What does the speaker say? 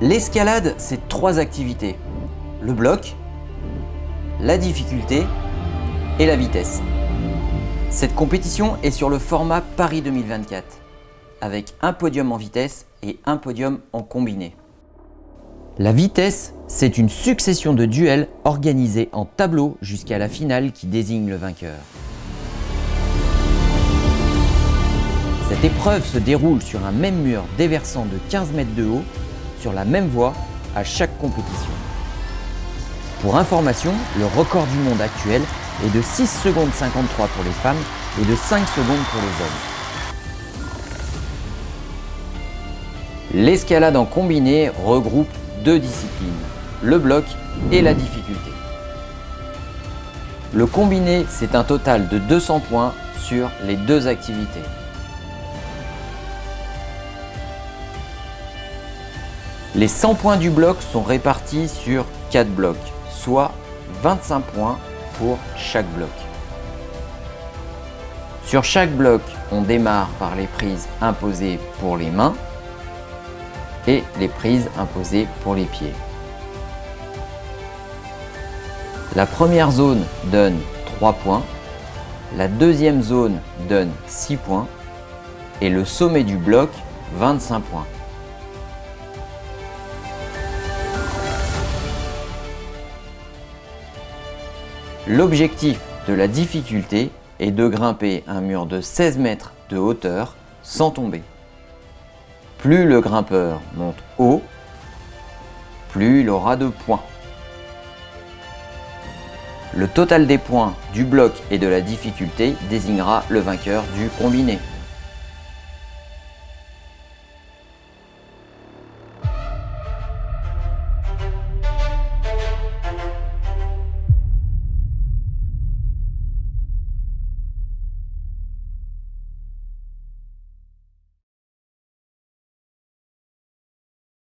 L'escalade, c'est trois activités. Le bloc, la difficulté et la vitesse. Cette compétition est sur le format Paris 2024, avec un podium en vitesse et un podium en combiné. La vitesse, c'est une succession de duels organisés en tableau jusqu'à la finale qui désigne le vainqueur. Cette épreuve se déroule sur un même mur déversant de 15 mètres de haut sur la même voie à chaque compétition. Pour information, le record du monde actuel est de 6 secondes 53 pour les femmes et de 5 secondes pour les hommes. L'escalade en combiné regroupe deux disciplines, le bloc et la difficulté. Le combiné, c'est un total de 200 points sur les deux activités. Les 100 points du bloc sont répartis sur 4 blocs, soit 25 points pour chaque bloc. Sur chaque bloc, on démarre par les prises imposées pour les mains et les prises imposées pour les pieds. La première zone donne 3 points, la deuxième zone donne 6 points et le sommet du bloc 25 points. L'objectif de la difficulté est de grimper un mur de 16 mètres de hauteur sans tomber. Plus le grimpeur monte haut, plus il aura de points. Le total des points du bloc et de la difficulté désignera le vainqueur du combiné.